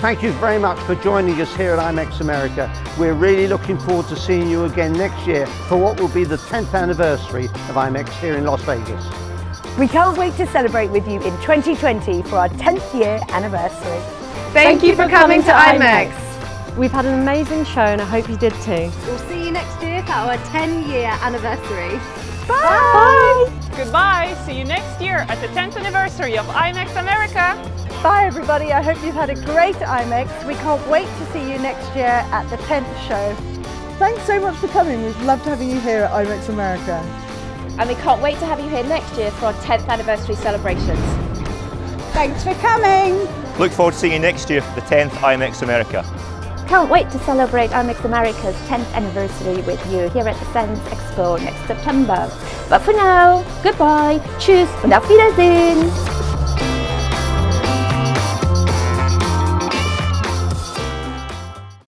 Thank you very much for joining us here at IMEX America. We're really looking forward to seeing you again next year for what will be the 10th anniversary of IMEX here in Las Vegas. We can't wait to celebrate with you in 2020 for our 10th year anniversary. Thank you for coming to IMEX. We've had an amazing show and I hope you did too. We'll see you next year for our 10 year anniversary. Bye! Goodbye, see you next year at the 10th anniversary of IMEX America. Bye everybody, I hope you've had a great IMEX. We can't wait to see you next year at the 10th show. Thanks so much for coming, we've loved having you here at IMEX America. And we can't wait to have you here next year for our 10th anniversary celebrations. Thanks for coming! Look forward to seeing you next year for the 10th IMEX America. Can't wait to celebrate IMEX America's 10th anniversary with you here at the Sands Expo next September. But for now, goodbye, tschüss und auf Wiedersehen!